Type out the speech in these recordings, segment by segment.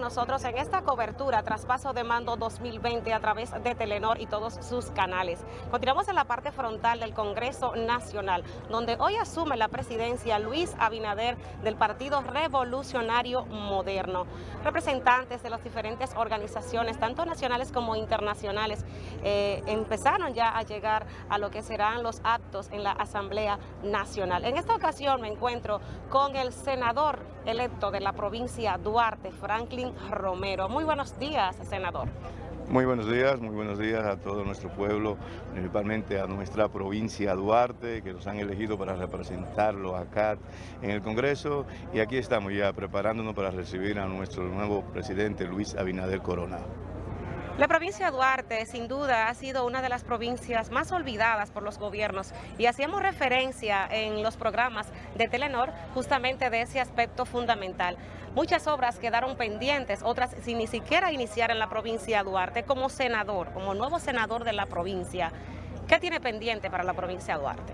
nosotros en esta cobertura Traspaso de Mando 2020 a través de Telenor y todos sus canales. Continuamos en la parte frontal del Congreso Nacional, donde hoy asume la presidencia Luis Abinader del Partido Revolucionario Moderno. Representantes de las diferentes organizaciones, tanto nacionales como internacionales, eh, empezaron ya a llegar a lo que serán los actos en la Asamblea Nacional. En esta ocasión me encuentro con el senador electo de la provincia Duarte, Franklin Romero. Muy buenos días, senador. Muy buenos días, muy buenos días a todo nuestro pueblo, principalmente a nuestra provincia Duarte, que nos han elegido para representarlo acá en el Congreso. Y aquí estamos ya preparándonos para recibir a nuestro nuevo presidente Luis Abinader Corona. La provincia de Duarte sin duda ha sido una de las provincias más olvidadas por los gobiernos y hacíamos referencia en los programas de Telenor justamente de ese aspecto fundamental. Muchas obras quedaron pendientes, otras sin ni siquiera iniciar en la provincia de Duarte como senador, como nuevo senador de la provincia. ¿Qué tiene pendiente para la provincia de Duarte?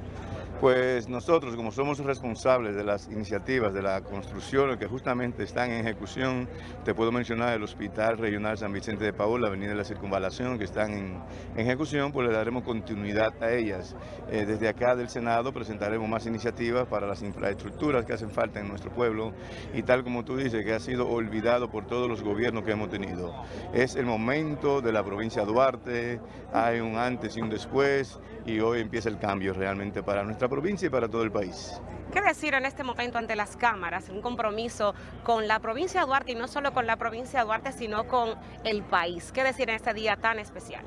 Pues nosotros, como somos responsables de las iniciativas de la construcción que justamente están en ejecución, te puedo mencionar el Hospital Regional San Vicente de Paul, la Avenida de la Circunvalación, que están en, ejecución, pues le daremos continuidad a ellas. Eh, desde acá del Senado presentaremos más iniciativas para las infraestructuras que hacen falta en nuestro pueblo y tal como tú dices, que ha sido olvidado por todos los gobiernos que hemos tenido. Es el momento de la provincia de Duarte, hay un antes y un después y hoy empieza el cambio realmente para nuestra provincia y para todo el país. ¿Qué decir en este momento ante las cámaras? Un compromiso con la provincia de Duarte y no solo con la provincia de Duarte, sino con el país. ¿Qué decir en este día tan especial?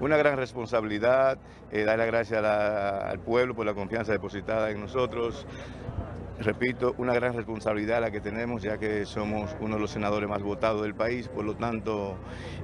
Una gran responsabilidad, eh, dar las gracias al pueblo por la confianza depositada en nosotros, repito, una gran responsabilidad la que tenemos, ya que somos uno de los senadores más votados del país, por lo tanto,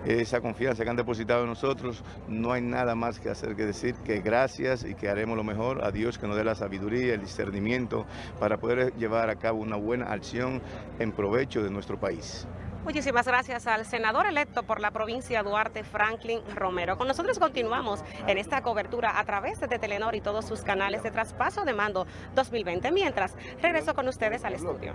esa confianza que han depositado en nosotros, no hay nada más que hacer que decir que gracias y que haremos lo mejor a Dios que nos dé la sabiduría, el discernimiento para poder llevar a cabo una buena acción en provecho de nuestro país. Muchísimas gracias al senador electo por la provincia Duarte, Franklin Romero. Con nosotros continuamos en esta cobertura a través de Telenor y todos sus canales de traspaso de mando 2020. Mientras, regreso con ustedes al estudio.